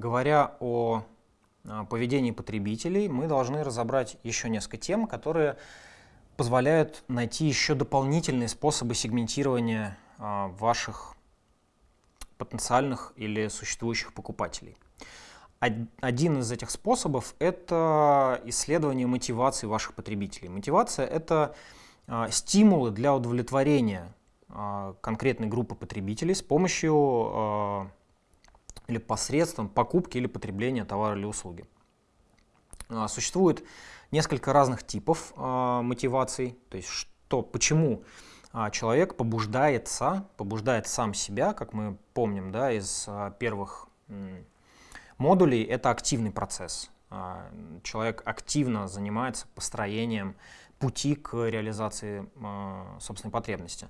говоря о а, поведении потребителей, мы должны разобрать еще несколько тем, которые позволяют найти еще дополнительные способы сегментирования а, ваших потенциальных или существующих покупателей. Один из этих способов — это исследование мотивации ваших потребителей. Мотивация — это а, стимулы для удовлетворения конкретной группы потребителей с помощью или посредством покупки или потребления товара или услуги. А, существует несколько разных типов а, мотиваций, то есть что, почему а, человек побуждается, побуждает сам себя, как мы помним да, из первых модулей, это активный процесс. Человек активно занимается построением пути к реализации собственной потребности.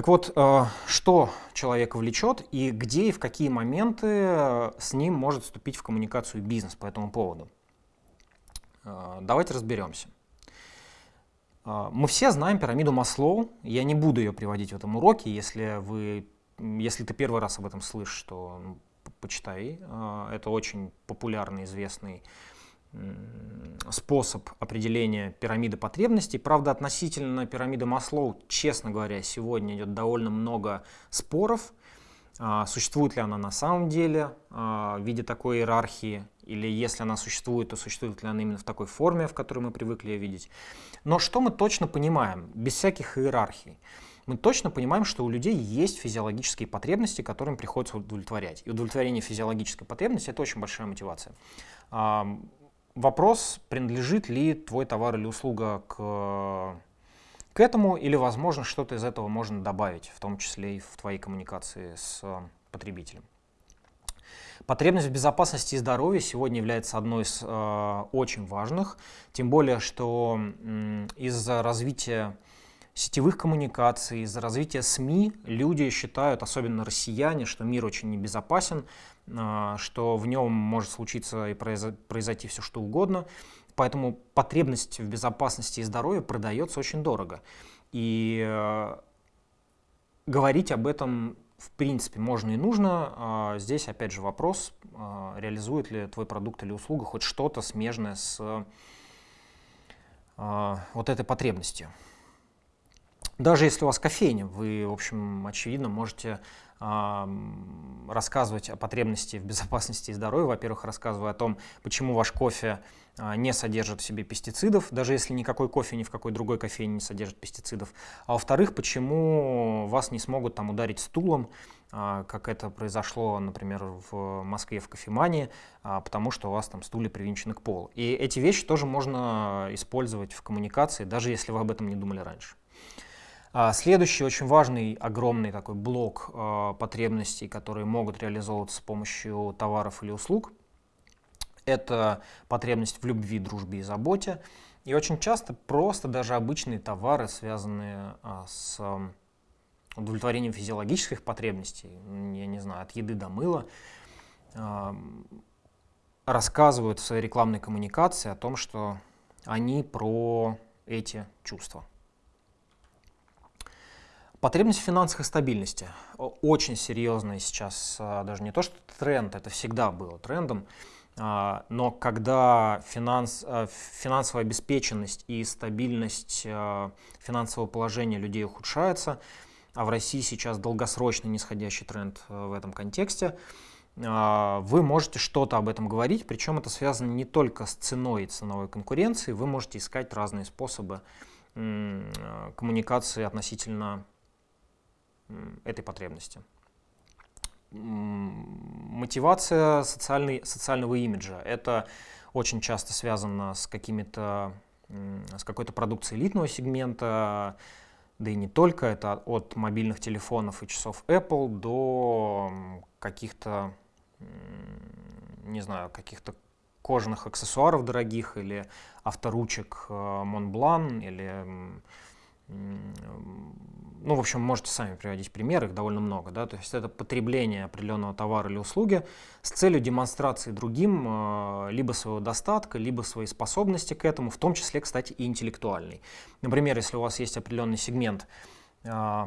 Так вот, э, что человека влечет и где и в какие моменты э, с ним может вступить в коммуникацию бизнес по этому поводу? Э, давайте разберемся. Мы все знаем пирамиду Маслоу. Я не буду ее приводить в этом уроке. Если, вы, если ты первый раз об этом слышишь, то ну, почитай. Это очень популярный, известный способ определения пирамиды потребностей. Правда, относительно пирамиды Маслоу, честно говоря, сегодня идет довольно много споров. А, существует ли она на самом деле а, в виде такой иерархии, или если она существует, то существует ли она именно в такой форме, в которой мы привыкли ее видеть. Но что мы точно понимаем, без всяких иерархий? Мы точно понимаем, что у людей есть физиологические потребности, которым приходится удовлетворять. И удовлетворение физиологической потребности – это очень большая мотивация вопрос, принадлежит ли твой товар или услуга к, к этому, или, возможно, что-то из этого можно добавить, в том числе и в твоей коммуникации с потребителем. Потребность в безопасности и здоровье сегодня является одной из э, очень важных, тем более, что э, из-за развития сетевых коммуникаций, из-за развития СМИ люди считают, особенно россияне, что мир очень небезопасен, что в нем может случиться и произойти все что угодно. Поэтому потребность в безопасности и здоровье продается очень дорого. И э, говорить об этом в принципе можно и нужно. А, здесь опять же вопрос, а, реализует ли твой продукт или услуга хоть что-то смежное с вот этой потребностью. Даже если у вас кофейня, вы, в общем, очевидно, можете рассказывать о потребности в безопасности и здоровье. Во-первых, рассказывая о том, почему ваш кофе а, не содержит в себе пестицидов, даже если никакой кофе ни в какой другой кофейне не содержит пестицидов. А во-вторых, почему вас не смогут там ударить стулом, а, как это произошло, например, в Москве в кофемании, а, потому что у вас там стулья привинчены к полу. И эти вещи тоже можно использовать в коммуникации, даже если вы об этом не думали раньше. А, следующий очень важный, огромный такой блок а, потребностей, которые могут реализовываться с помощью товаров или услуг, это потребность в любви, дружбе и заботе. И очень часто просто даже обычные товары, связанные а, с удовлетворением физиологических потребностей, я не знаю, от еды до мыла, рассказывают в своей рекламной коммуникации о том, что они про эти чувства. Потребность в финансовой стабильности. Очень серьезный сейчас, а, даже не то что тренд, это всегда было трендом, а, но когда финанс, а, финансовая обеспеченность и стабильность финансового положения людей ухудшается, а в России сейчас долгосрочный нисходящий тренд в этом контексте, вы можете что-то об этом говорить, причем это связано не только с ценой и ценовой конкуренцией, вы можете искать разные способы коммуникации относительно этой потребности. Мотивация социальный, социального имиджа. Это очень часто связано с какими-то с какой-то продукцией элитного сегмента, да и не только, это от мобильных телефонов и часов Apple до каких-то, не знаю, каких-то кожаных аксессуаров дорогих или авторучек э, Montblanc или ну, в общем, можете сами приводить примеры, их довольно много, да, то есть это потребление определенного товара или услуги с целью демонстрации другим э, либо своего достатка, либо своей способности к этому, в том числе, кстати, и интеллектуальной. Например, если у вас есть определенный сегмент э,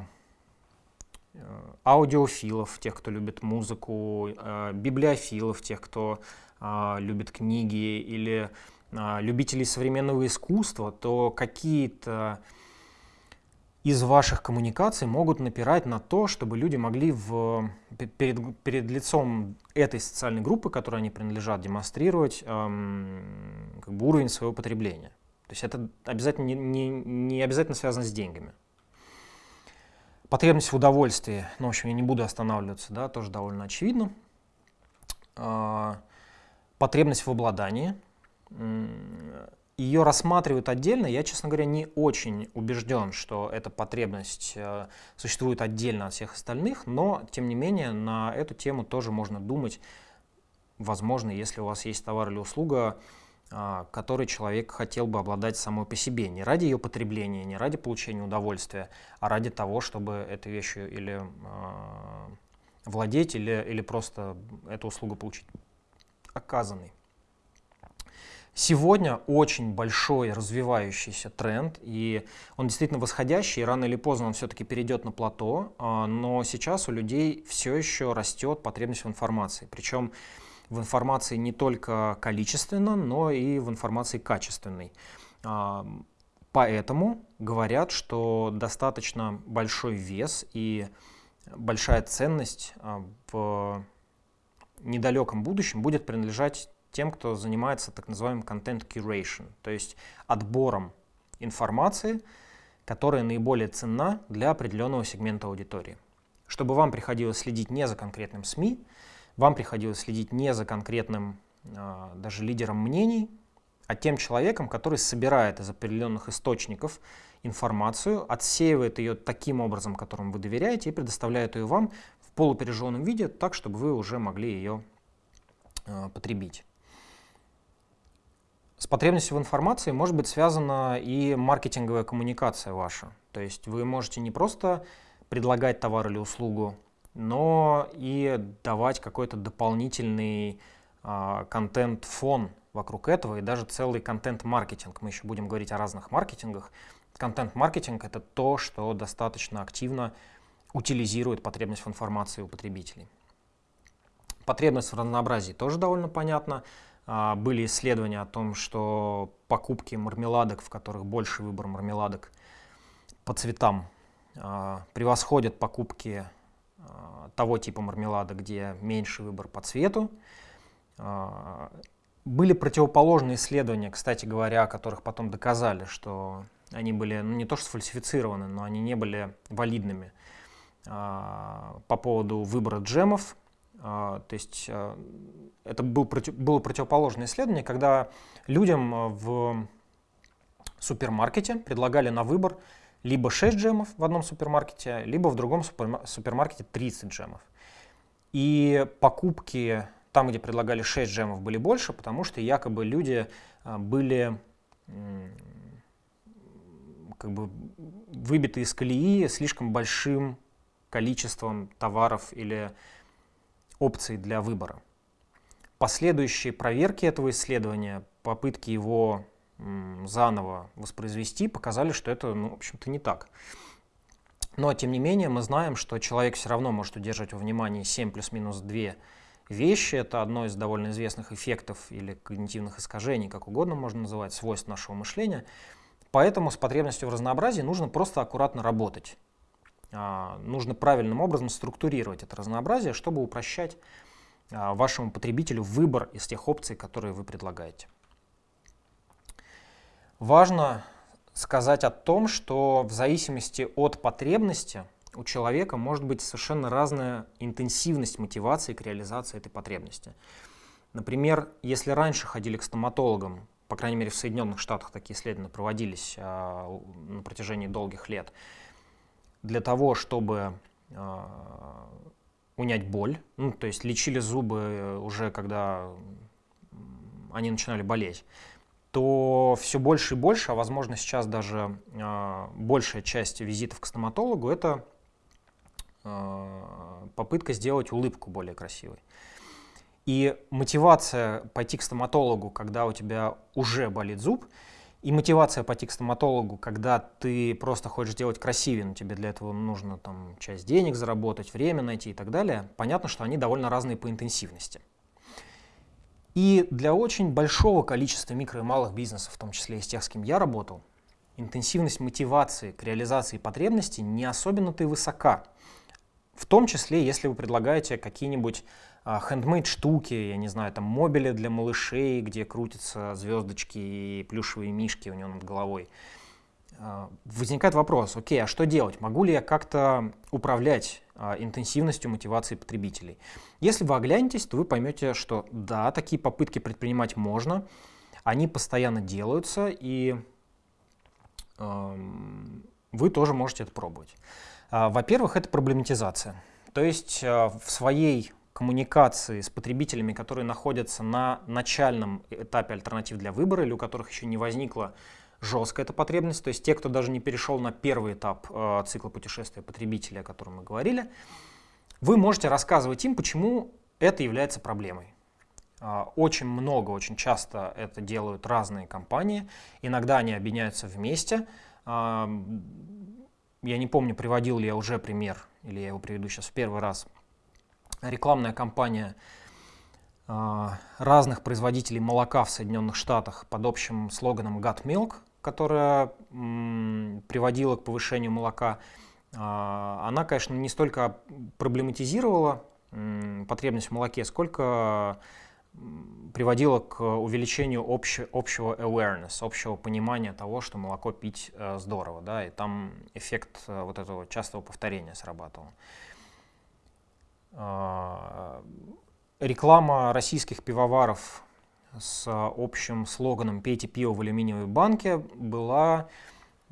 аудиофилов, тех, кто любит музыку, библиофилов, тех, кто любит книги, или любителей современного искусства, то какие-то из ваших коммуникаций могут напирать на то, чтобы люди могли в, перед, перед лицом этой социальной группы, которой они принадлежат, демонстрировать эм, как бы уровень своего потребления. То есть это обязательно не, не, не обязательно связано с деньгами. Потребность в удовольствии, ну, в общем, я не буду останавливаться, да, тоже довольно очевидно. Э, потребность в обладании ее рассматривают отдельно. Я, честно говоря, не очень убежден, что эта потребность э, существует отдельно от всех остальных, но, тем не менее, на эту тему тоже можно думать, возможно, если у вас есть товар или услуга, э, который человек хотел бы обладать самой по себе, не ради ее потребления, не ради получения удовольствия, а ради того, чтобы этой вещью или э, владеть, или, или просто эту услугу получить оказанной. Сегодня очень большой развивающийся тренд, и он действительно восходящий, и рано или поздно он все-таки перейдет на плато, а, но сейчас у людей все еще растет потребность в информации. Причем в информации не только количественно, но и в информации качественной. А, поэтому говорят, что достаточно большой вес и большая ценность а, в недалеком будущем будет принадлежать тем, кто занимается так называемым content curation, то есть отбором информации, которая наиболее ценна для определенного сегмента аудитории. Чтобы вам приходилось следить не за конкретным СМИ, вам приходилось следить не за конкретным э, даже лидером мнений, а тем человеком, который собирает из определенных источников информацию, отсеивает ее таким образом, которому вы доверяете, и предоставляет ее вам в полупережженном виде, так, чтобы вы уже могли ее э, потребить. С потребностью в информации может быть связана и маркетинговая коммуникация ваша. То есть вы можете не просто предлагать товар или услугу, но и давать какой-то дополнительный э, контент-фон вокруг этого и даже целый контент-маркетинг. Мы еще будем говорить о разных маркетингах. Контент-маркетинг — это то, что достаточно активно утилизирует потребность в информации у потребителей. Потребность в разнообразии тоже довольно понятна. А, были исследования о том, что покупки мармеладок, в которых больше выбор мармеладок по цветам, а, превосходят покупки а, того типа мармелада, где меньше выбор по цвету. Были противоположные исследования, кстати говоря, о которых потом доказали, что они были ну, не то что сфальсифицированы, но они не были валидными по поводу выбора джемов то есть а, это был, было противоположное исследование, когда людям а, в супермаркете предлагали на выбор либо 6 джемов в одном супермаркете, либо в другом супермаркете 30 джемов. И покупки там, где предлагали 6 джемов, были больше, потому что якобы люди были как бы выбиты из колеи слишком большим количеством товаров или опций для выбора. Последующие проверки этого исследования, попытки его заново воспроизвести, показали, что это, ну, в общем-то, не так. Но, тем не менее, мы знаем, что человек все равно может удерживать во внимании 7 плюс-минус 2 вещи. Это одно из довольно известных эффектов или когнитивных искажений, как угодно можно называть, свойств нашего мышления. Поэтому с потребностью в разнообразии нужно просто аккуратно работать. А, нужно правильным образом структурировать это разнообразие, чтобы упрощать а, вашему потребителю выбор из тех опций, которые вы предлагаете. Важно сказать о том, что в зависимости от потребности у человека может быть совершенно разная интенсивность мотивации к реализации этой потребности. Например, если раньше ходили к стоматологам, по крайней мере в Соединенных Штатах такие исследования проводились а, на протяжении долгих лет, для того, чтобы э, унять боль, ну, то есть лечили зубы уже когда они начинали болеть, то все больше и больше, а возможно сейчас даже э, большая часть визитов к стоматологу это э, попытка сделать улыбку более красивой. И мотивация пойти к стоматологу, когда у тебя уже болит зуб, И мотивация пойти к стоматологу, когда ты просто хочешь сделать красивее, но тебе для этого нужно там часть денег заработать, время найти и так далее, понятно, что они довольно разные по интенсивности. И для очень большого количества микро и малых бизнесов, в том числе и с тех, с кем я работал, интенсивность мотивации к реализации потребностей не особенно-то и высока. В том числе, если вы предлагаете какие-нибудь хендмейд штуки, я не знаю, там мобили для малышей, где крутятся звездочки и плюшевые мишки у него над головой. А, возникает вопрос, окей, а что делать? Могу ли я как-то управлять а, интенсивностью мотивации потребителей? Если вы оглянетесь, то вы поймете, что да, такие попытки предпринимать можно, они постоянно делаются, и вы тоже можете это пробовать. А, во-первых, это проблематизация. То есть в своей коммуникации с потребителями, которые находятся на начальном этапе альтернатив для выбора или у которых еще не возникла жесткая эта потребность, то есть те, кто даже не перешел на первый этап э, цикла путешествия потребителя, о котором мы говорили, вы можете рассказывать им, почему это является проблемой. Э, очень много, очень часто это делают разные компании, иногда они объединяются вместе. Э, я не помню, приводил ли я уже пример, или я его приведу сейчас в первый раз – рекламная кампания а, разных производителей молока в Соединенных Штатах под общим слоганом «Got Milk», которая приводила к повышению молока, а, она, конечно, не столько проблематизировала потребность в молоке, сколько приводила к увеличению общего, общего awareness, общего понимания того, что молоко пить э, здорово, да, и там эффект э, вот этого частого повторения срабатывал. А, реклама российских пивоваров с общим слоганом «Пейте пиво в алюминиевой банке» была,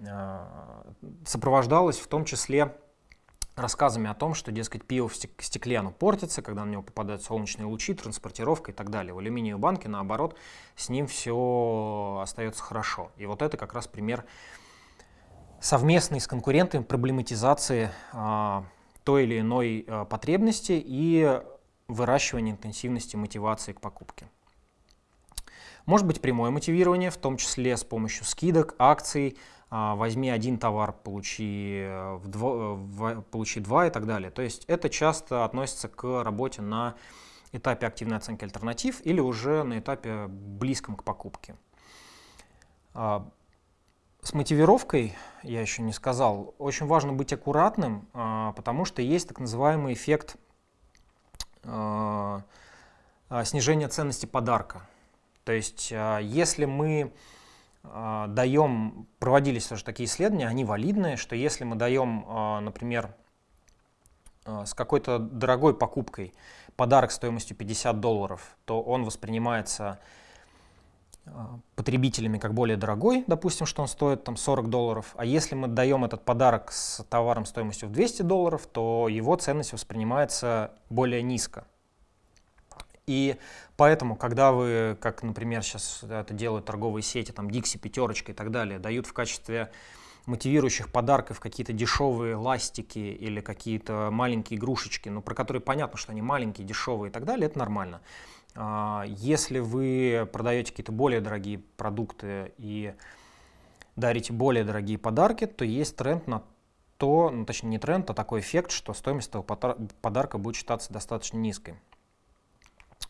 а, сопровождалась в том числе рассказами о том, что, дескать, пиво в стекле оно портится, когда на него попадают солнечные лучи, транспортировка и так далее. В алюминиевой банке, наоборот, с ним все остается хорошо. И вот это как раз пример совместной с конкурентами проблематизации а, той или иной э, потребности и выращивание интенсивности мотивации к покупке. Может быть прямое мотивирование, в том числе с помощью скидок, акций, а, возьми один товар, получи, э, в получи два и так далее. То есть это часто относится к работе на этапе активной оценки альтернатив или уже на этапе близком к покупке. С мотивировкой, я еще не сказал, очень важно быть аккуратным, а, потому что есть так называемый эффект а, а, снижения ценности подарка. То есть если мы даем, проводились тоже такие исследования, они валидные, что если мы даем, например, с какой-то дорогой покупкой подарок стоимостью 50 долларов, то он воспринимается потребителями как более дорогой, допустим, что он стоит там 40 долларов, а если мы даем этот подарок с товаром стоимостью в 200 долларов, то его ценность воспринимается более низко. И поэтому, когда вы, как, например, сейчас это делают торговые сети, там Dixie, Пятерочка и так далее, дают в качестве мотивирующих подарков какие-то дешевые ластики или какие-то маленькие игрушечки, но про которые понятно, что они маленькие, дешевые и так далее, это нормально. А, если вы продаете какие-то более дорогие продукты и дарите более дорогие подарки, то есть тренд на то, ну, точнее не тренд, а такой эффект, что стоимость этого подарка будет считаться достаточно низкой.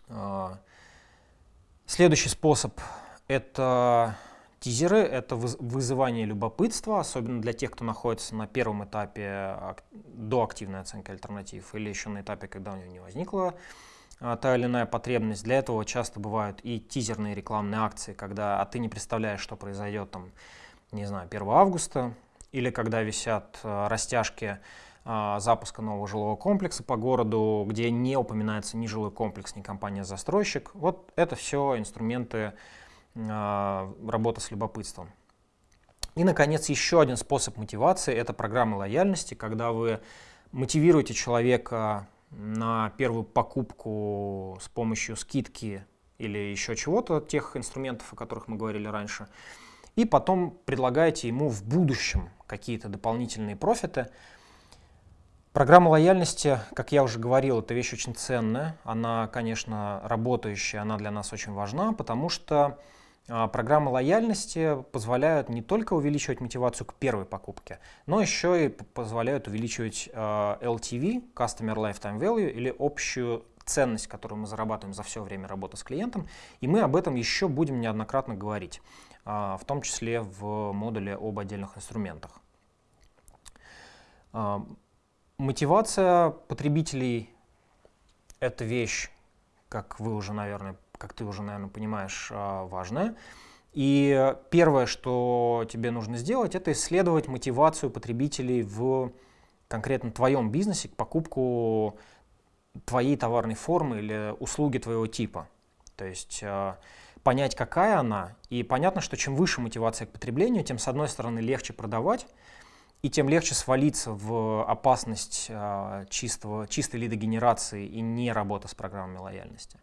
А, следующий способ – это тизеры, это вызывание любопытства, особенно для тех, кто находится на первом этапе до активной оценки альтернатив или еще на этапе, когда у него не возникло та или иная потребность. Для этого часто бывают и тизерные рекламные акции, когда а ты не представляешь, что произойдет там, не знаю, 1 августа, или когда висят а, растяжки а, запуска нового жилого комплекса по городу, где не упоминается ни жилой комплекс, ни компания-застройщик. Вот это все инструменты а, работы с любопытством. И, наконец, еще один способ мотивации – это программа лояльности, когда вы мотивируете человека на первую покупку с помощью скидки или еще чего-то, тех инструментов, о которых мы говорили раньше, и потом предлагаете ему в будущем какие-то дополнительные профиты. Программа лояльности, как я уже говорил, это вещь очень ценная, она, конечно, работающая, она для нас очень важна, потому что программы лояльности позволяют не только увеличивать мотивацию к первой покупке, но еще и позволяют увеличивать а, LTV, Customer Lifetime Value, или общую ценность, которую мы зарабатываем за все время работы с клиентом. И мы об этом еще будем неоднократно говорить, а, в том числе в модуле об отдельных инструментах. Мотивация потребителей — это вещь, как вы уже, наверное, как ты уже, наверное, понимаешь, а, важное. И первое, что тебе нужно сделать, это исследовать мотивацию потребителей в конкретно твоем бизнесе к покупку твоей товарной формы или услуги твоего типа. То есть а, понять, какая она. И понятно, что чем выше мотивация к потреблению, тем, с одной стороны, легче продавать, и тем легче свалиться в опасность а, чистого, чистой лидогенерации и не работа с программами лояльности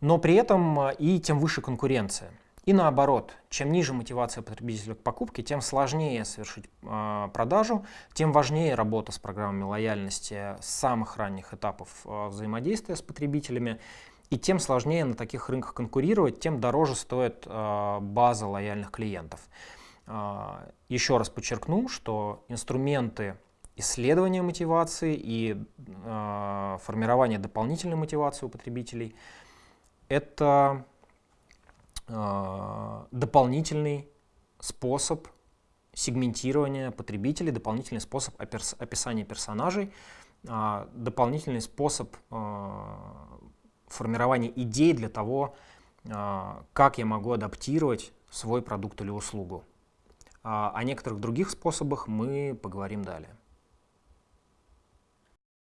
но при этом а, и тем выше конкуренция. И наоборот, чем ниже мотивация потребителя к покупке, тем сложнее совершить э, продажу, тем важнее работа с программами лояльности с самых ранних этапов э, взаимодействия с потребителями, и тем сложнее на таких рынках конкурировать, тем дороже стоит э, база лояльных клиентов. Э, еще раз подчеркну, что инструменты исследования мотивации и э, формирования дополнительной мотивации у потребителей – это э, дополнительный способ сегментирования потребителей, дополнительный способ описания персонажей, э, дополнительный способ э, формирования идей для того, как я могу адаптировать свой продукт или услугу. О некоторых других способах мы поговорим далее.